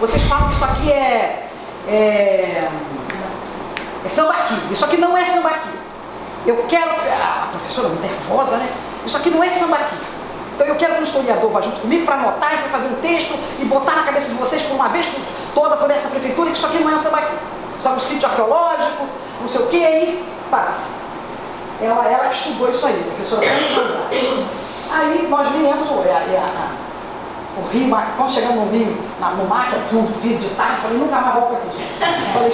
vocês falam que isso aqui é, é, é sambaqui. Isso aqui não é sambaqui. Eu quero. A professora nervosa, né? Isso aqui não é sambaqui. Então eu quero que o historiador vá junto comigo para anotar e para fazer um texto e botar na cabeça de vocês por uma vez por toda por essa prefeitura que isso aqui não é um sambaqui. Isso é um sítio arqueológico, não sei o que, aí, tá. Ela, ela estudou isso aí, professora Aí nós viemos, é, é, o Rio, quando chegamos no Rio, na, no mar, no vídeo de tarde, falei, nunca mais volto aqui. Falei,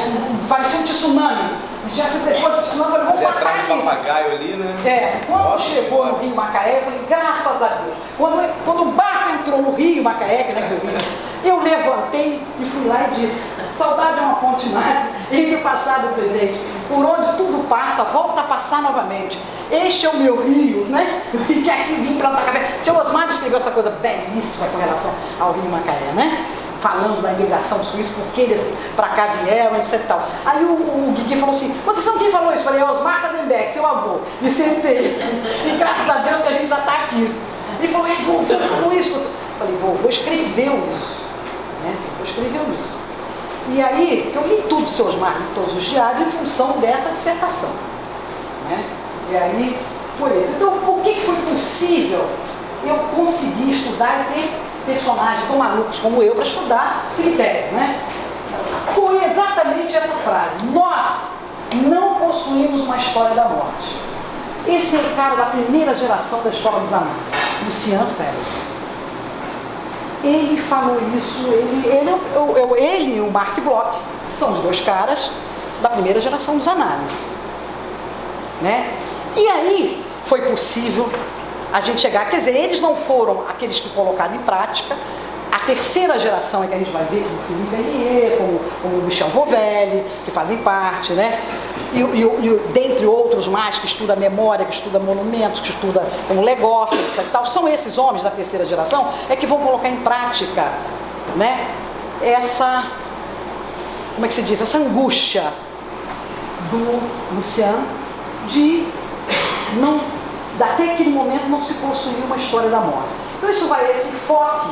parecia um tsunami. Já se depois do tsunami, falei, vamos matar aqui. papagaio ali, né? É, quando Nossa, chegou no Rio Macaé, falei, graças a Deus. Quando, quando o barco entrou no Rio Macaé, que né, que eu vi, eu levantei e fui lá e disse, saudade é ponte mais, entre o passado e o presente. Por onde tudo passa, volta a passar novamente. Este é o meu rio, né? E que aqui vim plantar café. Seu Osmar escreveu essa coisa belíssima com relação ao Rio Macaé, né? Falando da imigração suíça, porque eles para cá vieram, etc e tal. Aí o, o Guigui falou assim, vocês são quem falou isso? Falei, é Osmar Sadenbeck, seu avô. Me sentei. E graças a Deus que a gente já está aqui. Ele falou, ei, vovô falou isso. Falei, vovô escreveu isso. Né? Vovô escreveu isso. E aí, eu li tudo, seus marcos, todos os diários, em função dessa dissertação. Né? E aí, foi isso. Então, por que foi possível eu conseguir estudar e ter personagens tão malucos como eu para estudar cemitério, né? Foi exatamente essa frase. Nós não possuímos uma história da morte. Esse é o cara da primeira geração da Escola dos Análises, Lucian Ferreira. Ele falou isso, ele, ele, eu, ele e o Mark Bloch são os dois caras da primeira geração dos análises. Né? E aí foi possível a gente chegar, quer dizer, eles não foram aqueles que colocaram em prática, a terceira geração é que a gente vai ver, como o Philippe Vernier, como, como o Michel Vovelli, que fazem parte, né? E, e, e, dentre outros mais, que estuda memória, que estuda monumentos, que estuda como Legoff, etc. Tal, são esses homens da terceira geração é que vão colocar em prática né, essa, como é que se diz, essa angústia do Luciano de não, até aquele momento não se possuir uma história da morte. Então isso vai, esse foco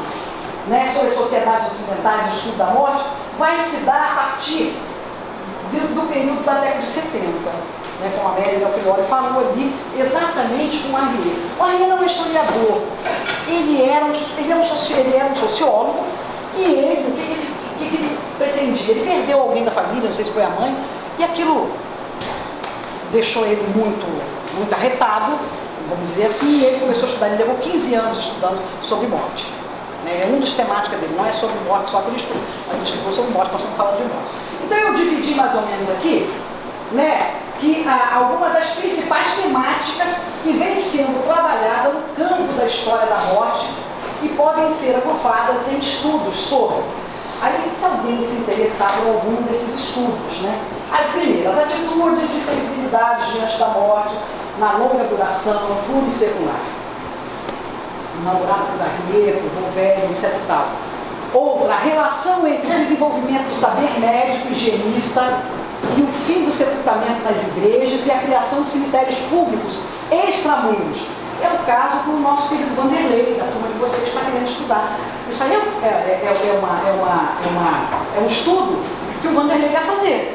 né, sobre as sociedades ocidentais, o estudo da morte, vai se dar a partir do, do período da década de 70, né, como a Amélia Del Fiore falou ali, exatamente com o Arrier. O Arrier não é um historiador, ele era um, ele era um, ele era um sociólogo, e ele, o que, ele, o que ele pretendia? Ele perdeu alguém da família, não sei se foi a mãe, e aquilo deixou ele muito, muito arretado, vamos dizer assim, e ele começou a estudar, ele levou 15 anos estudando sobre morte. Né? É um dos temáticas dele, não é sobre morte só que ele estuda, mas ele estudou sobre morte, nós estamos falando de morte. Então eu dividi mais ou menos aqui, né, que ah, algumas das principais temáticas que vêm sendo trabalhadas no campo da história da morte e podem ser agrupadas em estudos sobre. Aí, se alguém se interessar por algum desses estudos, né? Aí, primeiro, as atitudes e sensibilidades diante da morte, na longa duração, pura por Garnier, Volvelli, etc. Tal. Outra, a relação entre o desenvolvimento do saber médico higienista e o fim do sepultamento nas igrejas e a criação de cemitérios públicos extramuros. É o caso do nosso querido Vanderlei, da turma de vocês está querendo estudar. Isso aí é, é, é, é, uma, é, uma, é, uma, é um estudo que o Vanderlei vai fazer.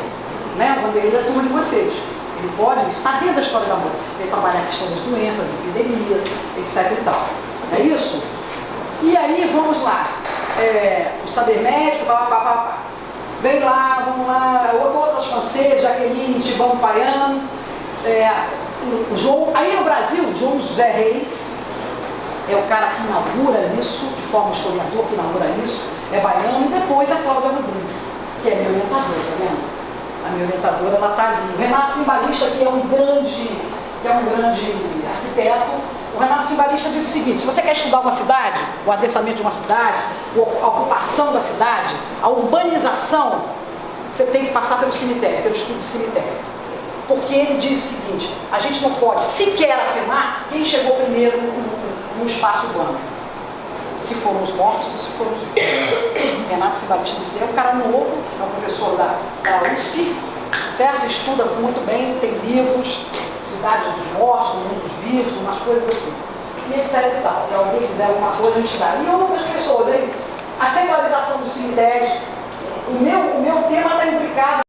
Né? O Vanderlei da turma de vocês. Ele pode, está dentro da história da morte. Ele trabalha a questão das doenças, epidemias, etc. e tal. É isso? E aí, vamos lá. É, o saber médico, pá, pá, pá. Vem lá, vamos lá, outros franceses, Jaqueline, Tibão Paiano, é, o João, aí no Brasil, João José Reis, é o cara que inaugura isso, de forma historiador que inaugura isso, é baiano, e depois a Cláudia Rodrigues, que é minha orientadora, tá vendo? A minha orientadora, ela está ali. O Renato Simbalista, que é um grande, que é um grande arquiteto, o Renato Simbalista diz o seguinte, se você quer estudar uma cidade, o adensamento de uma cidade, a ocupação da cidade, a urbanização, você tem que passar pelo cemitério, pelo estudo de cemitério. Porque ele diz o seguinte, a gente não pode sequer afirmar quem chegou primeiro no, espaço urbano. Se foram os mortos ou se foram os vivos. Renato Simbalista diz, é um cara novo, é um professor da, da USP, certo? Estuda muito bem, tem livros, cidade dos mortos, dos vivos, umas coisas assim. E etc e tal. Se alguém quiser alguma coisa, a gente dá. E outras pessoas, a secularização dos cemitérios, o meu, o meu tema está implicado